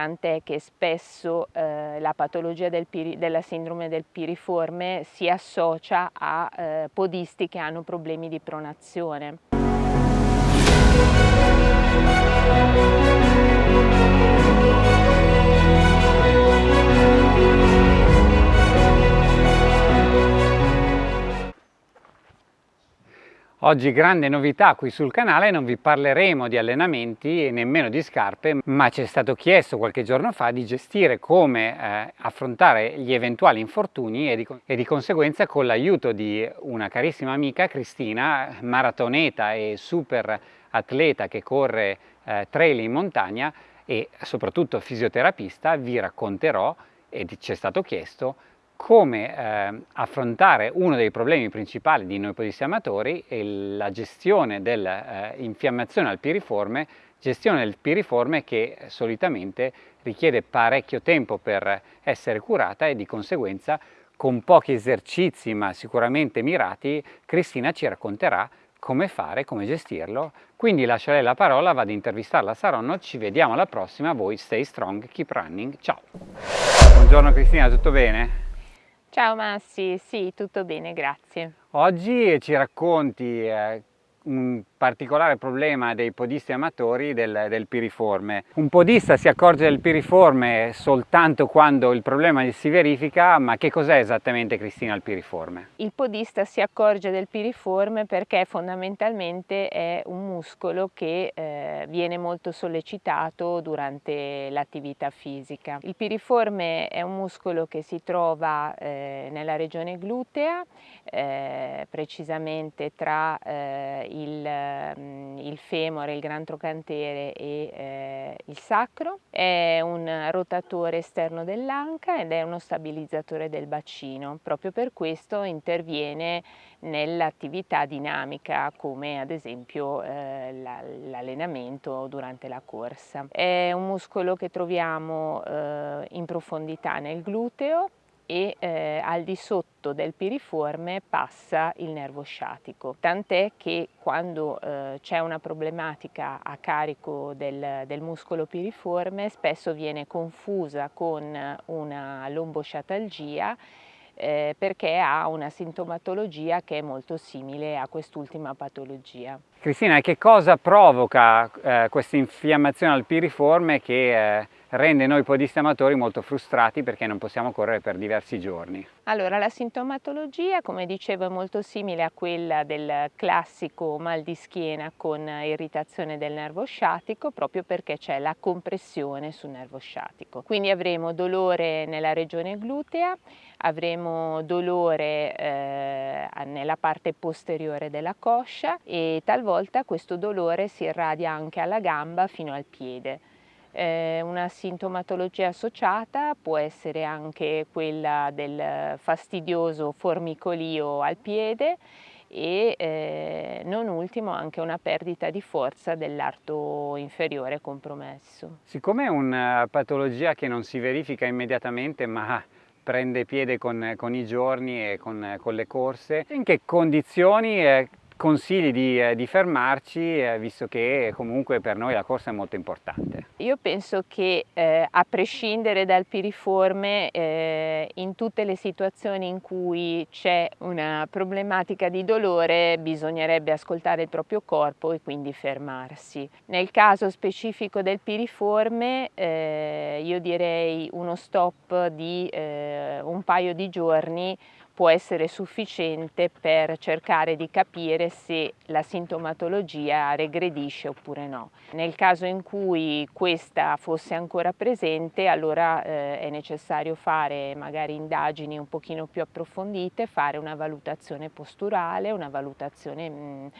tant'è che spesso eh, la patologia del della sindrome del piriforme si associa a eh, podisti che hanno problemi di pronazione. Oggi grande novità qui sul canale, non vi parleremo di allenamenti e nemmeno di scarpe, ma ci è stato chiesto qualche giorno fa di gestire come eh, affrontare gli eventuali infortuni e di, e di conseguenza con l'aiuto di una carissima amica Cristina, maratoneta e super atleta che corre eh, trail in montagna e soprattutto fisioterapista, vi racconterò e ci è stato chiesto come eh, affrontare uno dei problemi principali di noi podisti amatori è la gestione dell'infiammazione eh, al piriforme, gestione del piriforme che solitamente richiede parecchio tempo per essere curata e di conseguenza con pochi esercizi ma sicuramente mirati Cristina ci racconterà come fare, come gestirlo. Quindi lascio lei la parola, vado ad intervistarla a Saronno, ci vediamo alla prossima, voi stay strong, keep running, ciao! Buongiorno Cristina, tutto bene? Ciao Massi, sì, tutto bene, grazie. Oggi ci racconti eh, un particolare problema dei podisti amatori del, del, piriforme. Un podista si accorge del piriforme soltanto quando il problema si verifica, ma che cos'è esattamente Cristina il piriforme? Il podista si accorge del piriforme perché fondamentalmente è un muscolo che eh, viene molto sollecitato durante l'attività fisica. Il piriforme è un muscolo che si trova eh, nella regione glutea, eh, precisamente tra eh, il il femore, il gran trocantere e eh, il sacro, è un rotatore esterno dell'anca ed è uno stabilizzatore del bacino, proprio per questo interviene nell'attività dinamica come ad esempio eh, l'allenamento durante la corsa. È un muscolo che troviamo eh, in profondità nel gluteo e eh, al di sotto del piriforme passa il nervo sciatico, tant'è che quando eh, c'è una problematica a carico del, del, muscolo piriforme spesso viene confusa con una lombosciatalgia eh, perché ha una sintomatologia che è molto simile a quest'ultima patologia. Cristina, che cosa provoca eh, questa infiammazione al piriforme che eh, rende noi podisti amatori molto frustrati perché non possiamo correre per diversi giorni. Allora, la sintomatologia, come dicevo, è molto simile a quella del classico mal di schiena con irritazione del nervo sciatico proprio perché c'è la compressione sul nervo sciatico. Quindi avremo dolore nella regione glutea, avremo dolore eh, nella parte posteriore della coscia e talvolta questo dolore si irradia anche alla gamba fino al piede. Eh, una sintomatologia associata può essere anche quella del fastidioso formicolio al piede e eh, non ultimo anche una perdita di forza dell'arto inferiore compromesso. Siccome è una patologia che non si verifica immediatamente ma prende piede con, con i giorni e con, con, le corse, in che condizioni eh, consigli di, eh, di fermarci eh, visto che comunque per noi la corsa è molto importante? Io penso che eh, a prescindere dal piriforme eh, in tutte le situazioni in cui c'è una problematica di dolore bisognerebbe ascoltare il proprio corpo e quindi fermarsi. Nel caso specifico del piriforme io direi uno stop di un paio di giorni può essere sufficiente per cercare di capire se la sintomatologia regredisce oppure no. Nel caso in cui questa fosse ancora presente allora eh, è necessario fare magari indagini un pochino più approfondite, fare una valutazione posturale, una valutazione mh,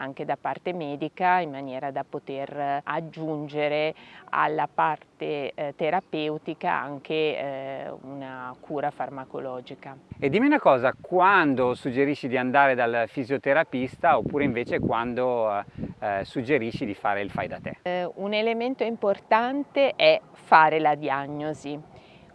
anche da parte medica in maniera da poter aggiungere alla parte eh, terapeutica anche eh, una cura farmacologica. E dimmi una cosa, quando suggerisci di andare dal fisioterapista oppure invece quando eh, suggerisci di fare il fai da te? Eh, un elemento importante è fare la diagnosi,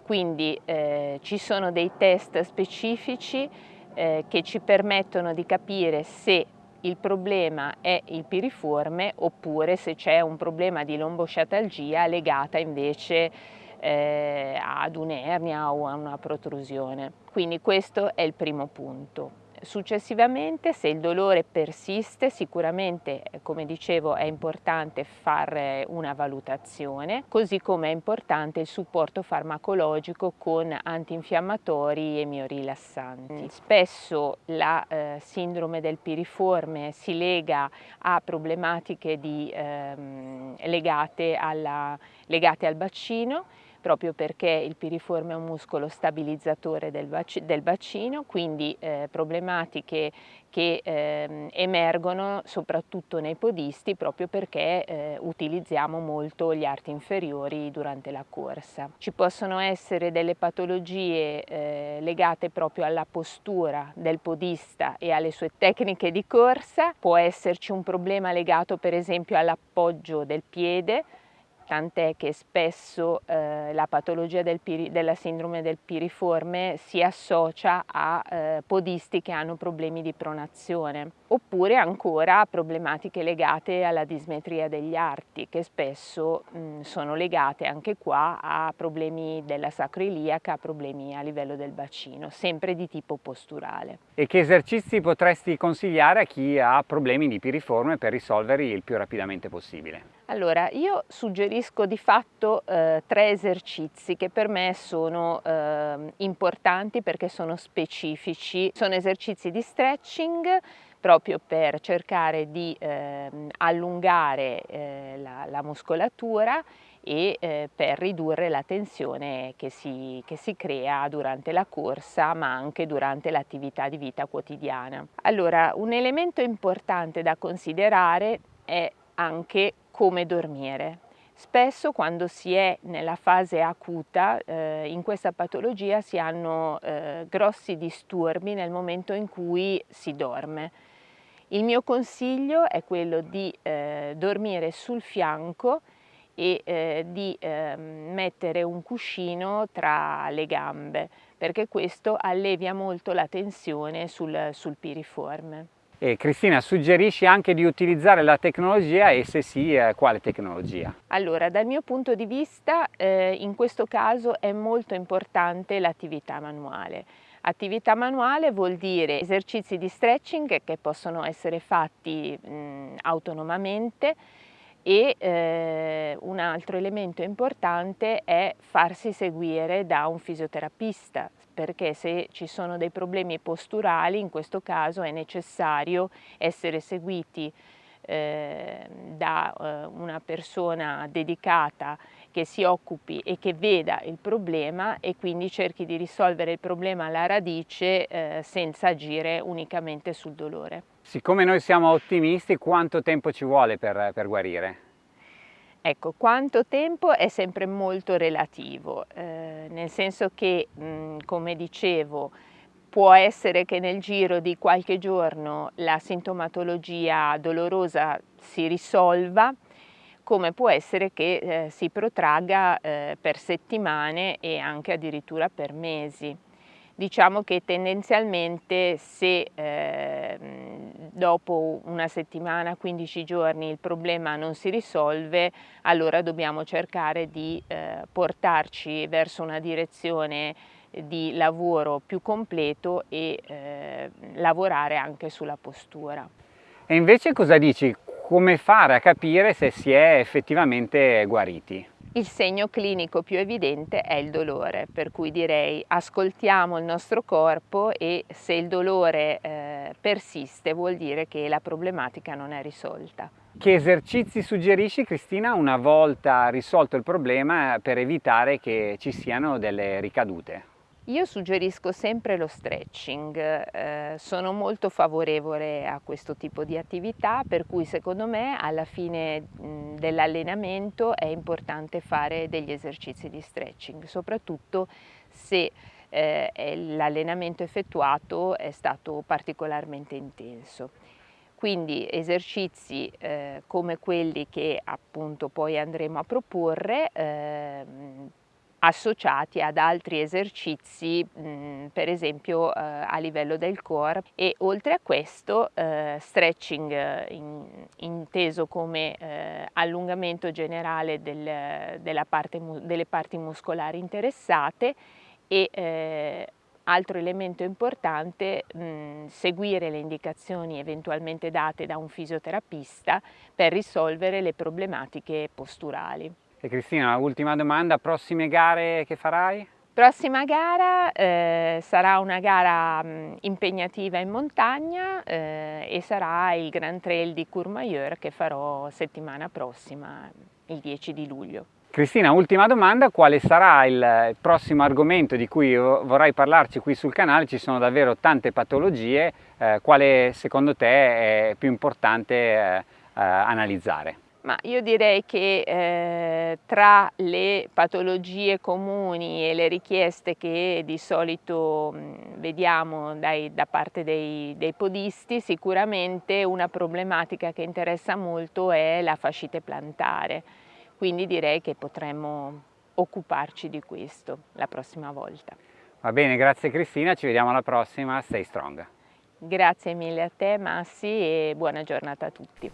quindi eh, ci sono dei test specifici eh, che ci permettono di capire se il problema è il piriforme oppure se c'è un problema di lombosciatalgia legata invece eh, ad un'ernia o a una protrusione. Quindi questo è il primo punto. Successivamente se il dolore persiste sicuramente come dicevo è importante fare una valutazione così come è importante il supporto farmacologico con antinfiammatori e miorilassanti. Spesso la eh, sindrome del piriforme si lega a problematiche di, ehm, legate, alla, legate al bacino proprio perché il piriforme è un muscolo stabilizzatore del, bac del bacino, quindi eh, problematiche che eh, emergono soprattutto nei podisti proprio perché eh, utilizziamo molto gli arti inferiori durante la corsa. Ci possono essere delle patologie eh, legate proprio alla postura del podista e alle sue tecniche di corsa, può esserci un problema legato per esempio all'appoggio del piede, tant'è che spesso eh, la patologia del della sindrome del piriforme si associa a eh, podisti che hanno problemi di pronazione, oppure ancora problematiche legate alla dismetria degli arti, che spesso mh, sono legate anche qua a problemi della sacroiliaca, problemi a livello del bacino, sempre di tipo posturale. E che esercizi potresti consigliare a chi ha problemi di piriforme per risolverli il più rapidamente possibile? Allora, io suggerisco di fatto eh, tre esercizi che per me sono eh, importanti perché sono specifici. Sono esercizi di stretching proprio per cercare di eh, allungare eh, la, la, muscolatura e eh, per ridurre la tensione che si, che si crea durante la corsa ma anche durante l'attività di vita quotidiana. Allora, un elemento importante da considerare è anche come dormire. Spesso quando si è nella fase acuta eh, in questa patologia si hanno eh, grossi disturbi nel momento in cui si dorme. Il mio consiglio è quello di eh, dormire sul fianco e eh, di ehm, mettere un cuscino tra le gambe perché questo allevia molto la tensione sul, sul piriforme. E Cristina, suggerisci anche di utilizzare la tecnologia e se sì, eh, quale tecnologia? Allora, dal mio punto di vista, eh, in questo caso è molto importante l'attività manuale. Attività manuale vuol dire esercizi di stretching che possono essere fatti mh, autonomamente e eh, un altro elemento importante è farsi seguire da un fisioterapista perché se ci sono dei problemi posturali in questo caso è necessario essere seguiti eh, da eh, una persona dedicata che si occupi e che veda il problema e quindi cerchi di risolvere il problema alla radice eh, senza agire unicamente sul dolore. Siccome noi siamo ottimisti, quanto tempo ci vuole per, per guarire? Ecco, quanto tempo è sempre molto relativo, eh, nel senso che, mh, come dicevo, può essere che nel giro di qualche giorno la sintomatologia dolorosa si risolva, come può essere che eh, si protragga eh, per settimane e anche addirittura per mesi. Diciamo che tendenzialmente se eh, dopo una settimana, 15 giorni il problema non si risolve, allora dobbiamo cercare di eh, portarci verso una direzione di lavoro più completo e eh, lavorare anche sulla postura. E invece cosa dici? Come fare a capire se si è effettivamente guariti? Il segno clinico più evidente è il dolore, per cui direi ascoltiamo il nostro corpo e se il dolore eh, persiste vuol dire che la problematica non è risolta. Che esercizi suggerisci Cristina una volta risolto il problema per evitare che ci siano delle ricadute? Io suggerisco sempre lo stretching, eh, sono molto favorevole a questo tipo di attività per cui secondo me alla fine dell'allenamento è importante fare degli esercizi di stretching, soprattutto se eh, l'allenamento effettuato è stato particolarmente intenso. Quindi esercizi eh, come quelli che appunto poi andremo a proporre ehm, associati ad altri esercizi mh, per esempio eh, a livello del core e oltre a questo eh, stretching eh, in, inteso come allungamento generale del, parte, delle parti muscolari interessate e altro elemento importante, mh, seguire le indicazioni eventualmente date da un fisioterapista per risolvere le problematiche posturali. E Cristina, ultima domanda, prossime gare che farai? Prossima gara eh, sarà una gara mh, impegnativa in montagna eh, e sarà il Grand Trail di Courmayeur che farò settimana prossima, il 10 di luglio. Cristina, ultima domanda, quale sarà il prossimo argomento di cui vorrai parlarci qui sul canale? Ci sono davvero tante patologie, eh, quale secondo te è più importante eh, eh analizzare? Ma io direi che eh, tra le patologie comuni e le richieste che di solito mh, vediamo dai, da parte dei, dei, podisti, sicuramente una problematica che interessa molto è la fascite plantare, quindi direi che potremmo occuparci di questo la prossima volta. Va bene, grazie Cristina, ci vediamo alla prossima, stay strong. Grazie mille a te Massi e buona giornata a tutti.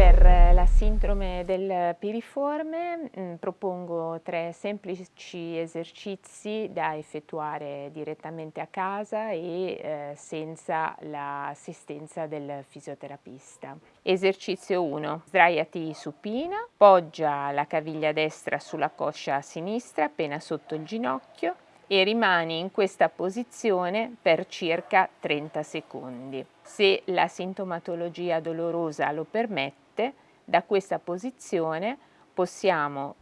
Per la sindrome del piriforme mm, propongo tre semplici esercizi da effettuare direttamente a casa e eh, senza l'assistenza del fisioterapista. Esercizio 1. Sdraiati supina, poggia la caviglia destra sulla coscia sinistra appena sotto il ginocchio e rimani in questa posizione per circa 30 secondi. Se la sintomatologia dolorosa lo permette, da questa posizione possiamo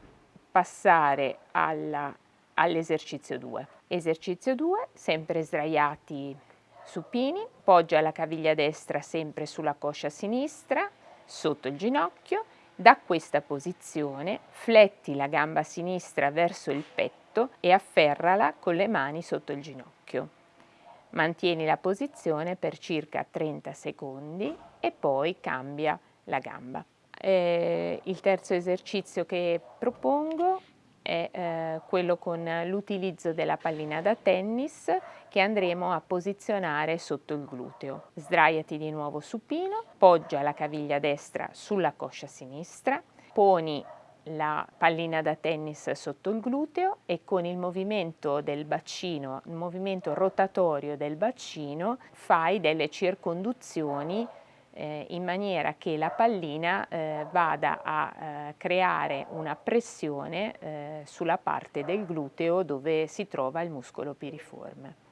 passare all'esercizio 2. Esercizio 2, sempre sdraiati supini, poggia la caviglia destra sempre sulla coscia sinistra, sotto il ginocchio, da questa posizione fletti la gamba sinistra verso il petto e afferrala con le mani sotto il ginocchio. Mantieni la posizione per circa 30 secondi e poi cambia la gamba. Eh, il terzo esercizio che propongo è eh, quello con l'utilizzo della pallina da tennis che andremo a posizionare sotto il gluteo. Sdraiati di nuovo supino, poggia la caviglia destra sulla coscia sinistra, poni la pallina da tennis sotto il gluteo e con il movimento del bacino, il movimento rotatorio del bacino, fai delle circonduzioni eh, in maniera che la pallina eh, vada a eh, creare una pressione eh, sulla parte del gluteo dove si trova il muscolo piriforme.